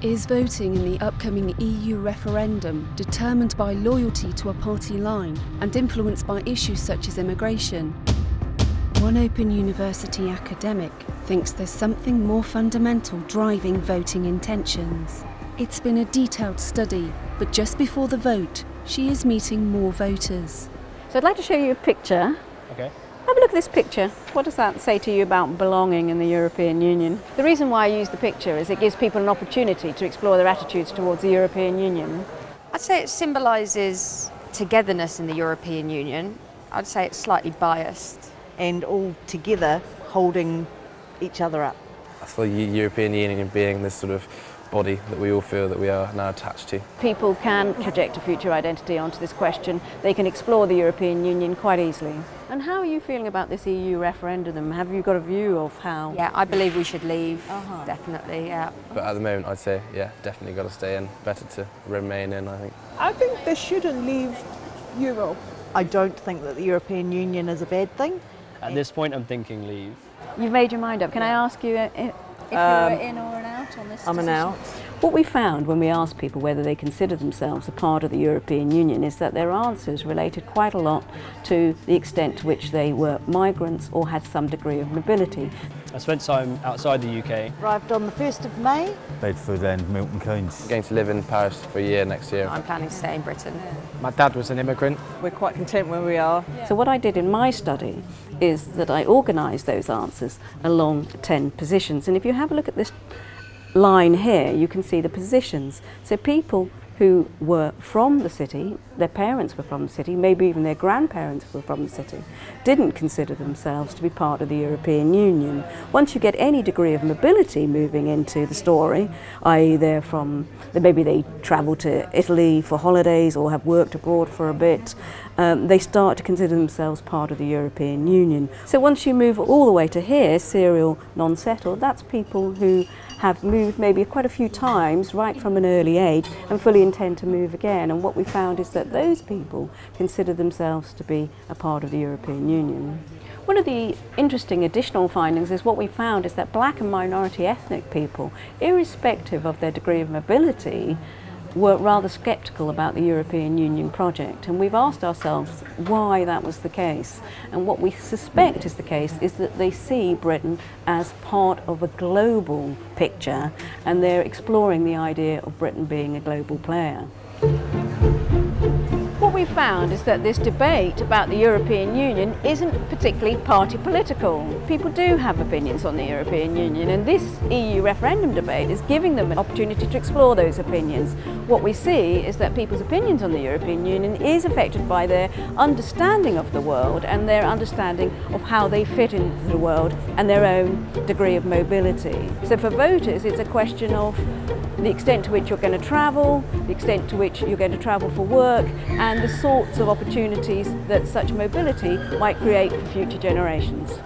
Is voting in the upcoming EU referendum determined by loyalty to a party line and influenced by issues such as immigration? One Open University academic thinks there's something more fundamental driving voting intentions. It's been a detailed study, but just before the vote, she is meeting more voters. So I'd like to show you a picture. Okay. Have a look at this picture. What does that say to you about belonging in the European Union? The reason why I use the picture is it gives people an opportunity to explore their attitudes towards the European Union. I'd say it symbolises togetherness in the European Union. I'd say it's slightly biased. and all together holding each other up. I feel the European Union being this sort of body that we all feel that we are now attached to. People can project a future identity onto this question. They can explore the European Union quite easily. And how are you feeling about this EU referendum? Have you got a view of how? Yeah, I believe we should leave, Uh-huh. definitely, yeah. But at the moment, I'd say, yeah, definitely got to stay in. Better to remain in, I think. I think they shouldn't leave Europe. I don't think that the European Union is a bad thing. At this point, I'm thinking leave. You've made your mind up. Can I ask you uh, if Um, you're in or an out on this? I'm an out. What we found when we asked people whether they consider themselves a part of the European Union is that their answers related quite a lot to the extent to which they were migrants or had some degree of mobility. I spent time outside the UK. Arrived on the 1st of May. Bedford and Milton Keynes. I'm Going to live in Paris for a year next year. I'm planning to stay in Britain. My dad was an immigrant. We're quite content where we are. So what I did in my study is that I organised those answers along 10 positions. And if you have a look at this line here, you can see the positions. So people who were from the city, their parents were from the city, maybe even their grandparents were from the city, didn't consider themselves to be part of the European Union. Once you get any degree of mobility moving into the story, i.e. they're from, maybe they travel to Italy for holidays or have worked abroad for a bit, um, they start to consider themselves part of the European Union. So once you move all the way to here, serial non-settled, that's people who have moved maybe quite a few times right from an early age and fully intend to move again. And what we found is that those people consider themselves to be a part of the European Union. One of the interesting additional findings is what we found is that black and minority ethnic people, irrespective of their degree of mobility, were rather sceptical about the European Union project and we've asked ourselves why that was the case and what we suspect is the case is that they see Britain as part of a global picture and they're exploring the idea of Britain being a global player. We found is that this debate about the European Union isn't particularly party political. People do have opinions on the European Union and this EU referendum debate is giving them an opportunity to explore those opinions. What we see is that people's opinions on the European Union is affected by their understanding of the world and their understanding of how they fit into the world and their own degree of mobility. So for voters it's a question of the extent to which you're going to travel, the extent to which you're going to travel for work, and the sorts of opportunities that such mobility might create for future generations.